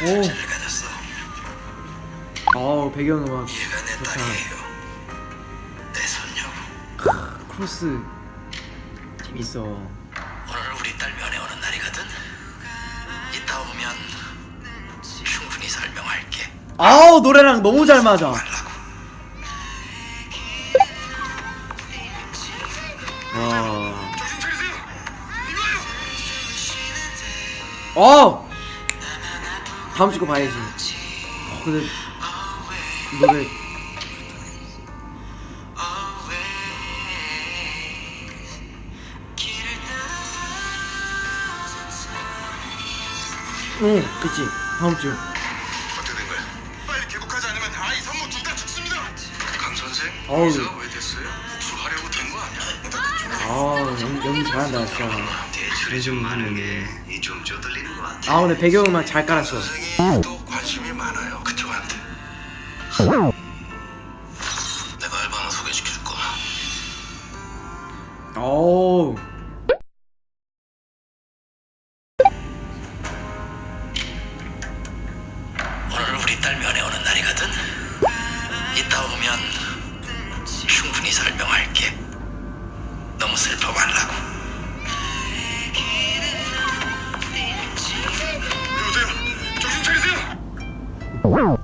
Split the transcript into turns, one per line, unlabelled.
가졌어.
어 배경음악 좋다. 크로스 재밌어
오늘 우리 딸 면회 오는 날이거든. 이따 오면 충분히 설명할게.
아우 노래랑 너무 잘 맞아. 와. 어! 다음 주 거 봐야지 어, 근데 노래 응 그치 다음 주
어떻게 된 거야? 빨리 개국하지 않으면 아이 산모 둘다 죽습니다. 강 선생,
어우.
왜 됐어요? 복수하려고 된 거 아니야?
아 연- 연기 잘한다 진짜
대출이 좀 많은 게좀 쪼들리는 것 같아.
아 근데 배경음악 잘 깔았어
선생이 또 관심이 많아요 그쪽한테.
내가 알바 하나 소개시켜 줄 거야.
어우
오늘 우리 딸 면회 오는 날이거든. 이따 오면 충분히 설명할게. 너무 슬퍼 말라고.
Wow.